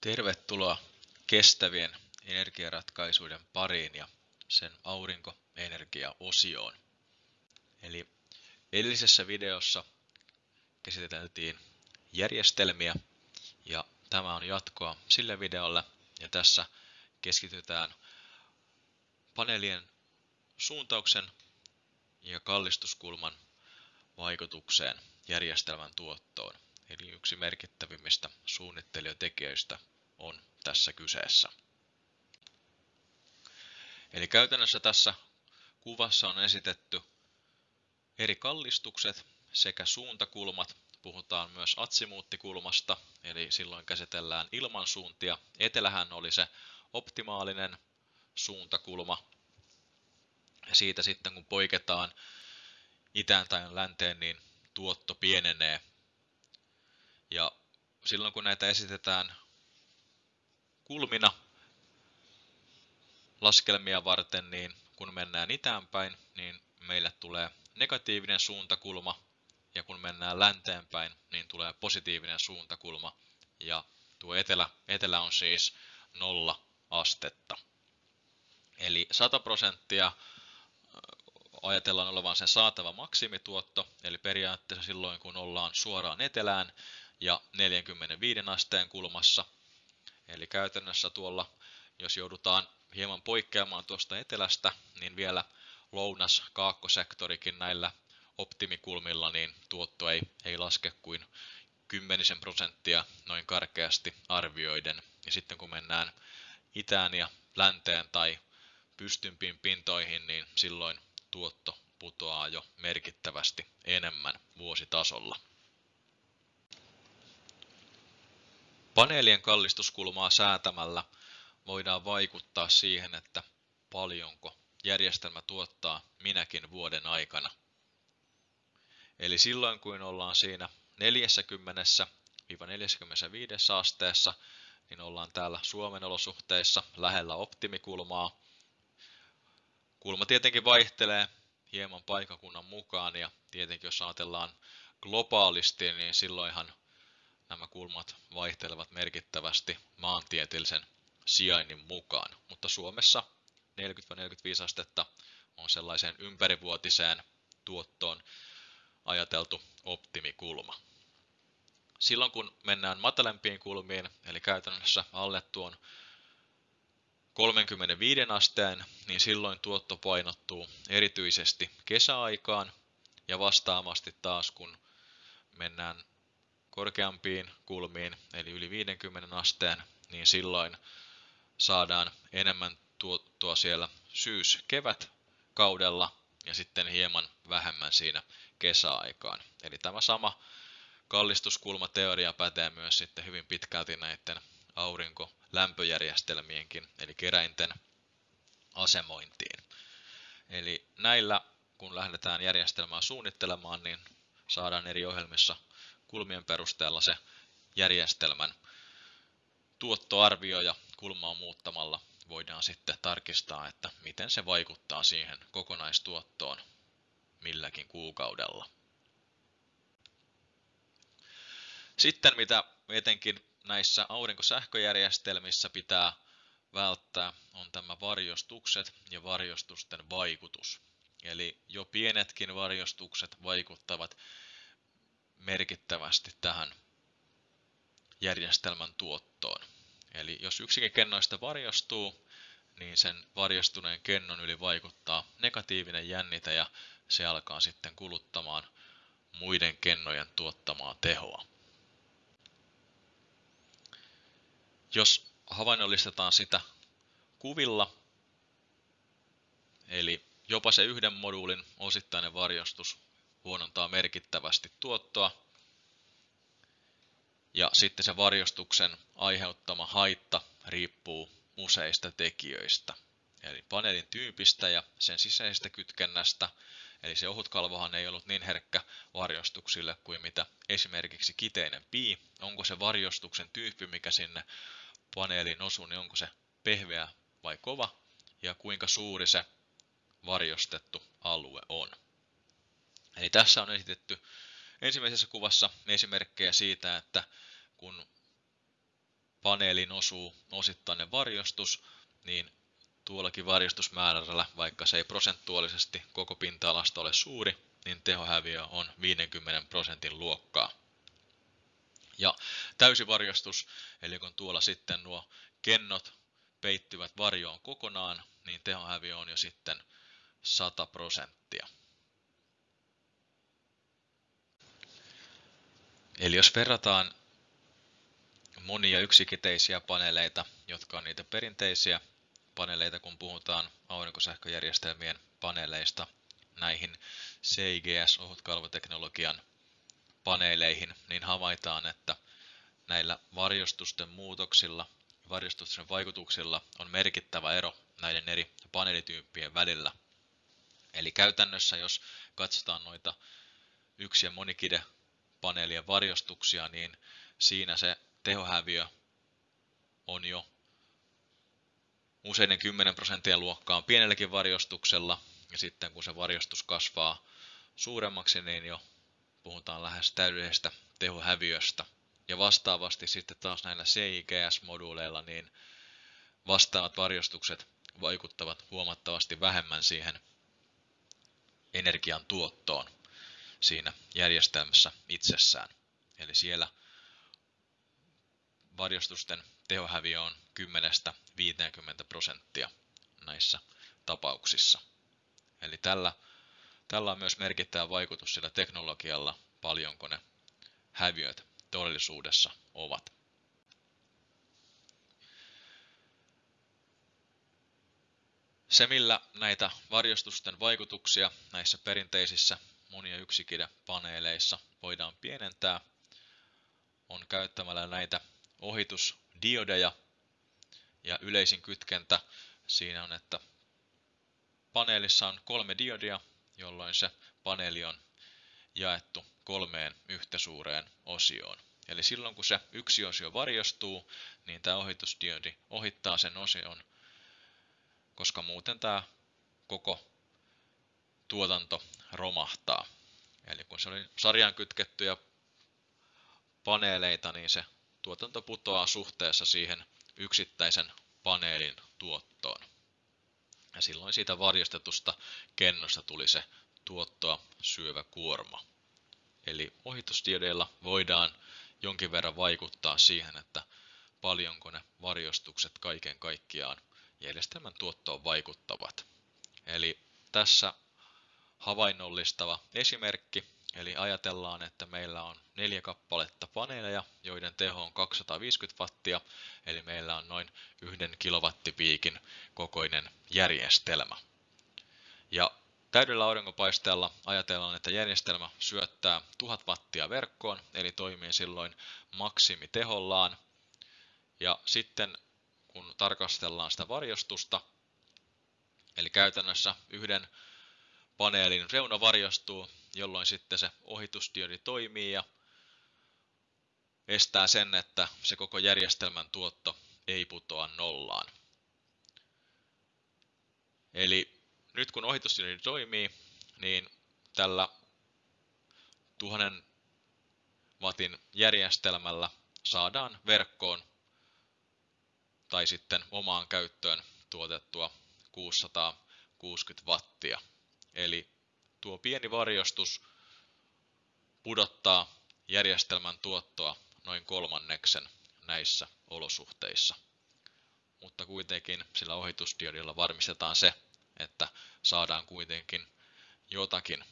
Tervetuloa kestävien energiaratkaisuiden pariin ja sen aurinkoenergiaosioon. Eli edellisessä videossa käsiteltiin järjestelmiä ja tämä on jatkoa sille videolle ja tässä keskitytään paneelien suuntauksen ja kallistuskulman vaikutukseen järjestelmän tuottoon. Eli yksi merkittävimmistä suunnittelijatekijöistä on tässä kyseessä. Eli käytännössä tässä kuvassa on esitetty eri kallistukset sekä suuntakulmat. Puhutaan myös atsimuuttikulmasta, eli silloin käsitellään ilmansuuntia. Etelähän oli se optimaalinen suuntakulma. Siitä sitten kun poiketaan itään tai länteen, niin tuotto pienenee. Ja silloin kun näitä esitetään kulmina laskelmia varten, niin kun mennään itäänpäin, niin meille tulee negatiivinen suuntakulma, ja kun mennään länteenpäin, niin tulee positiivinen suuntakulma, ja tuo etelä, etelä on siis nolla astetta. Eli 100 prosenttia ajatellaan olevan sen saatava maksimituotto, eli periaatteessa silloin kun ollaan suoraan etelään ja 45 asteen kulmassa, eli käytännössä tuolla, jos joudutaan hieman poikkeamaan tuosta etelästä, niin vielä lounas kaakkosektorikin näillä optimikulmilla, niin tuotto ei, ei laske kuin kymmenisen prosenttia noin karkeasti arvioiden. Ja sitten kun mennään itään ja länteen tai pystympiin pintoihin, niin silloin tuotto putoaa jo merkittävästi enemmän vuositasolla. Paneelien kallistuskulmaa säätämällä voidaan vaikuttaa siihen, että paljonko järjestelmä tuottaa minäkin vuoden aikana. Eli silloin kun ollaan siinä 40-45 asteessa, niin ollaan täällä Suomen olosuhteissa lähellä optimikulmaa. Kulma tietenkin vaihtelee hieman paikakunnan mukaan ja tietenkin jos ajatellaan globaalisti, niin silloinhan nämä kulmat vaihtelevat merkittävästi maantieteellisen sijainnin mukaan. Mutta Suomessa 40-45 astetta on sellaiseen ympärivuotiseen tuottoon ajateltu optimikulma. Silloin kun mennään matalempiin kulmiin, eli käytännössä alle tuon 35 asteen, niin silloin tuotto painottuu erityisesti kesäaikaan ja vastaavasti taas kun mennään korkeampiin kulmiin, eli yli 50 asteen, niin silloin saadaan enemmän tuottoa siellä syys-kevät kaudella ja sitten hieman vähemmän siinä kesäaikaan. Eli tämä sama kallistuskulmateoria pätee myös sitten hyvin pitkälti näiden aurinkolämpöjärjestelmienkin, eli keräinten asemointiin. Eli näillä, kun lähdetään järjestelmää suunnittelemaan, niin saadaan eri ohjelmissa kulmien perusteella se järjestelmän tuottoarvio ja kulmaa muuttamalla voidaan sitten tarkistaa, että miten se vaikuttaa siihen kokonaistuottoon milläkin kuukaudella. Sitten mitä etenkin näissä aurinkosähköjärjestelmissä pitää välttää on tämä varjostukset ja varjostusten vaikutus. Eli jo pienetkin varjostukset vaikuttavat merkittävästi tähän järjestelmän tuottoon. Eli jos yksikin kennoista varjostuu, niin sen varjostuneen kennon yli vaikuttaa negatiivinen jännite ja se alkaa sitten kuluttamaan muiden kennojen tuottamaa tehoa. Jos havainnollistetaan sitä kuvilla, eli jopa se yhden moduulin osittainen varjostus huonontaa merkittävästi tuottoa, ja sitten se varjostuksen aiheuttama haitta riippuu useista tekijöistä. Eli paneelin tyypistä ja sen sisäisestä kytkennästä. Eli se ohutkalvohan ei ollut niin herkkä varjostuksille kuin mitä esimerkiksi kiteinen pii. Onko se varjostuksen tyyppi, mikä sinne paneeliin osuu, niin onko se pehmeä vai kova ja kuinka suuri se varjostettu alue on. Eli tässä on esitetty ensimmäisessä kuvassa esimerkkejä siitä, että kun paneelin osuu osittainen varjostus, niin tuollakin varjostusmäärällä, vaikka se ei prosentuaalisesti koko pinta-alasta ole suuri, niin tehohäviö on 50 prosentin luokkaa. Ja täysivarjostus, eli kun tuolla sitten nuo kennot peittyvät varjoon kokonaan, niin tehohäviö on jo sitten 100 prosenttia. Eli jos verrataan monia yksikiteisiä paneeleita, jotka on niitä perinteisiä paneeleita, kun puhutaan aurinkosähköjärjestelmien paneeleista, näihin CIGS-ohutkalvoteknologian paneeleihin, niin havaitaan, että näillä varjostusten muutoksilla, varjostusten vaikutuksilla on merkittävä ero näiden eri paneelityyppien välillä. Eli käytännössä, jos katsotaan noita yksi- ja monikide paneelien varjostuksia, niin siinä se tehohäviö on jo useiden 10 prosenttia luokkaa pienelläkin varjostuksella, ja sitten kun se varjostus kasvaa suuremmaksi, niin jo puhutaan lähes täydellisestä tehohäviöstä. Ja vastaavasti sitten taas näillä CIGS-moduuleilla, niin vastaavat varjostukset vaikuttavat huomattavasti vähemmän siihen energian tuottoon siinä järjestelmässä itsessään. Eli siellä varjostusten tehohäviö on 10-50 prosenttia näissä tapauksissa. Eli tällä, tällä on myös merkittävä vaikutus sillä teknologialla, paljonko ne häviöt todellisuudessa ovat. Se, millä näitä varjostusten vaikutuksia näissä perinteisissä monia yksikide-paneeleissa voidaan pienentää, on käyttämällä näitä ohitusdiodeja. Ja yleisin kytkentä siinä on, että paneelissa on kolme diodia, jolloin se paneeli on jaettu kolmeen yhtä suureen osioon. Eli silloin kun se yksi osio varjostuu, niin tämä ohitusdiodi ohittaa sen osion, koska muuten tämä koko tuotanto romahtaa. Eli kun se oli sarjaan kytkettyjä paneeleita, niin se tuotanto putoaa suhteessa siihen yksittäisen paneelin tuottoon. Ja silloin siitä varjostetusta kennosta tuli se tuottoa syövä kuorma. Eli ohitustiedeillä voidaan jonkin verran vaikuttaa siihen, että paljonko ne varjostukset kaiken kaikkiaan järjestelmän tuottoon vaikuttavat. Eli tässä havainnollistava esimerkki Eli ajatellaan, että meillä on neljä kappaletta paneeleja, joiden teho on 250 wattia, eli meillä on noin yhden kilowattipiikin kokoinen järjestelmä. Ja täydellä aurinkopaisteella ajatellaan, että järjestelmä syöttää 1000 wattia verkkoon, eli toimii silloin maksimitehollaan. Ja sitten kun tarkastellaan sitä varjostusta, eli käytännössä yhden paneelin reuna varjostuu, jolloin sitten se ohitusdiodi toimii ja estää sen, että se koko järjestelmän tuotto ei putoa nollaan. Eli nyt kun ohitusdiodi toimii, niin tällä 1000 watin järjestelmällä saadaan verkkoon tai sitten omaan käyttöön tuotettua 660 wattia. Eli tuo pieni varjostus pudottaa järjestelmän tuottoa noin kolmanneksen näissä olosuhteissa. Mutta kuitenkin sillä ohitusdiodilla varmistetaan se, että saadaan kuitenkin jotakin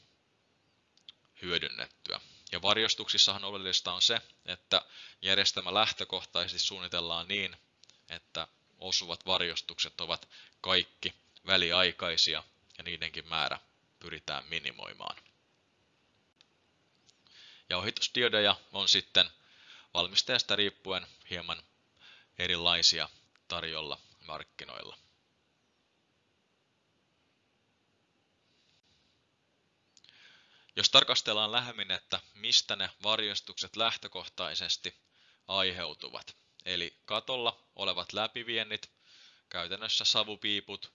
hyödynnettyä. Ja varjostuksissahan oleellista on se, että järjestelmä lähtökohtaisesti suunnitellaan niin, että osuvat varjostukset ovat kaikki väliaikaisia ja niidenkin määrä pyritään minimoimaan. Ja ohitusdiodeja on sitten valmistajasta riippuen hieman erilaisia tarjolla markkinoilla. Jos tarkastellaan lähemmin, että mistä ne varjostukset lähtökohtaisesti aiheutuvat, eli katolla olevat läpiviennit, käytännössä savupiiput,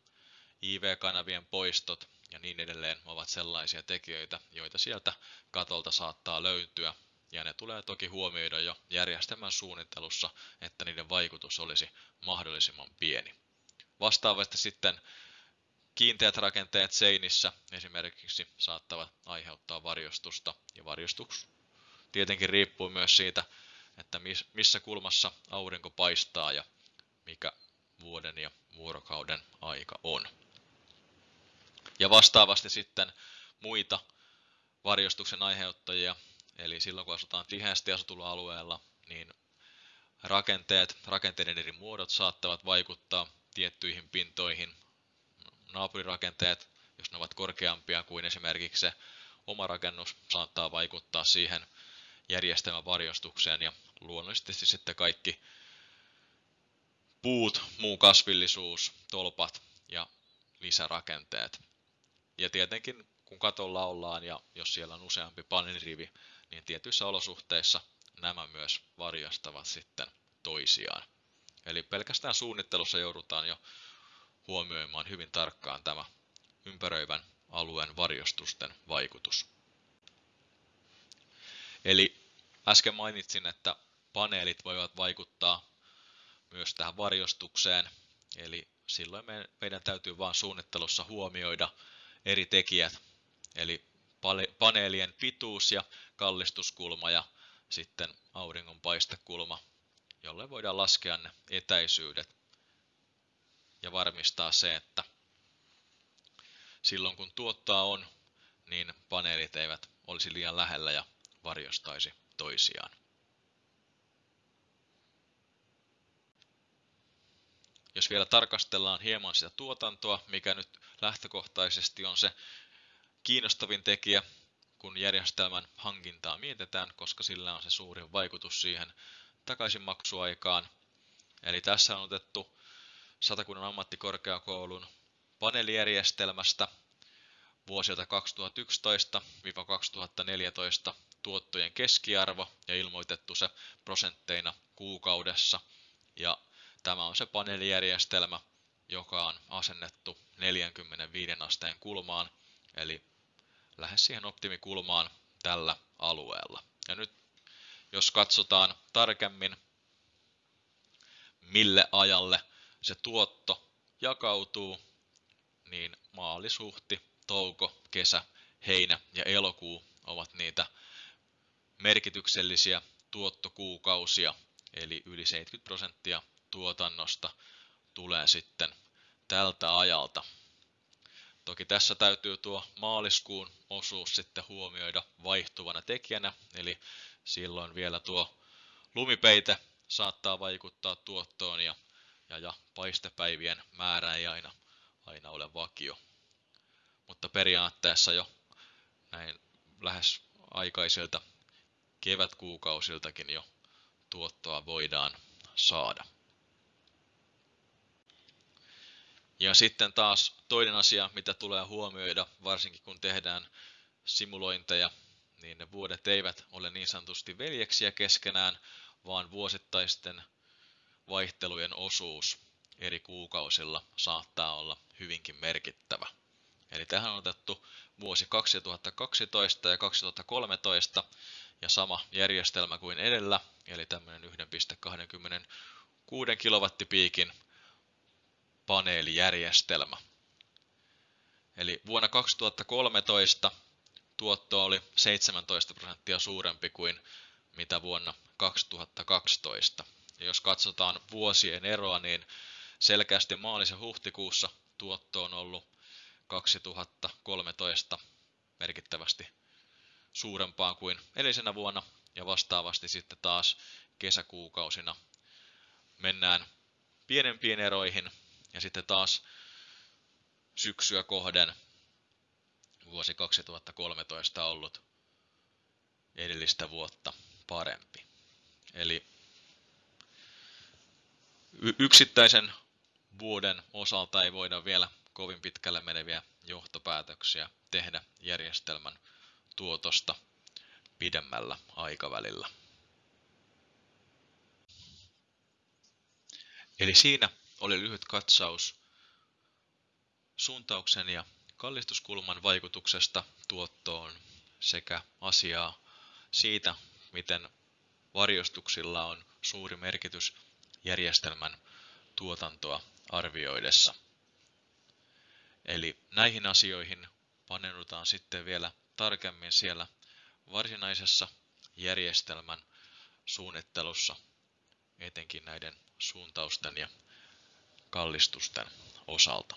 IV-kanavien poistot ja niin edelleen ovat sellaisia tekijöitä, joita sieltä katolta saattaa löytyä ja ne tulee toki huomioida jo järjestelmän suunnittelussa, että niiden vaikutus olisi mahdollisimman pieni. Vastaavasti sitten kiinteät rakenteet seinissä esimerkiksi saattavat aiheuttaa varjostusta ja varjostus tietenkin riippuu myös siitä, että missä kulmassa aurinko paistaa ja mikä vuoden ja vuorokauden aika on. Ja vastaavasti sitten muita varjostuksen aiheuttajia, eli silloin kun asutaan tiheästi asutulla alueella, niin rakenteet, rakenteiden eri muodot saattavat vaikuttaa tiettyihin pintoihin. Naapurirakenteet, jos ne ovat korkeampia kuin esimerkiksi se oma rakennus, saattaa vaikuttaa siihen järjestelmän varjostukseen ja luonnollisesti sitten kaikki puut, muu kasvillisuus, tolpat ja lisärakenteet. Ja tietenkin kun katolla ollaan ja jos siellä on useampi paneelirivi, niin tietyissä olosuhteissa nämä myös varjostavat sitten toisiaan. Eli pelkästään suunnittelussa joudutaan jo huomioimaan hyvin tarkkaan tämä ympäröivän alueen varjostusten vaikutus. Eli äsken mainitsin, että paneelit voivat vaikuttaa myös tähän varjostukseen, eli silloin meidän täytyy vain suunnittelussa huomioida eri tekijät, eli paneelien pituus ja kallistuskulma ja sitten auringon paistekulma, jolle voidaan laskea ne etäisyydet ja varmistaa se, että silloin kun tuottaa on, niin paneelit eivät olisi liian lähellä ja varjostaisi toisiaan. Jos vielä tarkastellaan hieman sitä tuotantoa, mikä nyt lähtökohtaisesti on se kiinnostavin tekijä, kun järjestelmän hankintaa mietitään, koska sillä on se suurin vaikutus siihen takaisinmaksuaikaan. Eli tässä on otettu Satakunnan ammattikorkeakoulun paneelijärjestelmästä vuosilta 2011-2014 tuottojen keskiarvo ja ilmoitettu se prosentteina kuukaudessa. Ja tämä on se paneelijärjestelmä, joka on asennettu 45 asteen kulmaan, eli lähes siihen optimikulmaan tällä alueella. Ja nyt jos katsotaan tarkemmin, mille ajalle se tuotto jakautuu, niin maalisuhti, touko, kesä, heinä ja elokuu ovat niitä merkityksellisiä tuottokuukausia, eli yli 70 prosenttia tuotannosta tulee sitten tältä ajalta. Toki tässä täytyy tuo maaliskuun osuus sitten huomioida vaihtuvana tekijänä, eli silloin vielä tuo lumipeite saattaa vaikuttaa tuottoon ja, ja, ja paistepäivien määrä ei aina, aina ole vakio. Mutta periaatteessa jo näin lähes aikaisilta kevätkuukausiltakin jo tuottoa voidaan saada. Ja sitten taas toinen asia, mitä tulee huomioida, varsinkin kun tehdään simulointeja, niin ne vuodet eivät ole niin sanotusti veljeksiä keskenään, vaan vuosittaisten vaihtelujen osuus eri kuukausilla saattaa olla hyvinkin merkittävä. Eli tähän on otettu vuosi 2012 ja 2013 ja sama järjestelmä kuin edellä, eli tämmöinen 1.26 kilowattipiikin paneelijärjestelmä. Eli vuonna 2013 tuotto oli 17 prosenttia suurempi kuin mitä vuonna 2012. Ja jos katsotaan vuosien eroa, niin selkeästi maalis- ja huhtikuussa tuotto on ollut 2013 merkittävästi suurempaa kuin edellisenä vuonna ja vastaavasti sitten taas kesäkuukausina mennään pienempiin eroihin ja sitten taas syksyä kohden vuosi 2013 ollut edellistä vuotta parempi. Eli yksittäisen vuoden osalta ei voida vielä kovin pitkälle meneviä johtopäätöksiä tehdä järjestelmän tuotosta pidemmällä aikavälillä. Eli siinä oli lyhyt katsaus suuntauksen ja kallistuskulman vaikutuksesta tuottoon sekä asiaa siitä, miten varjostuksilla on suuri merkitys järjestelmän tuotantoa arvioidessa. Eli näihin asioihin paneudutaan sitten vielä tarkemmin siellä varsinaisessa järjestelmän suunnittelussa, etenkin näiden suuntausten ja kallistusten osalta.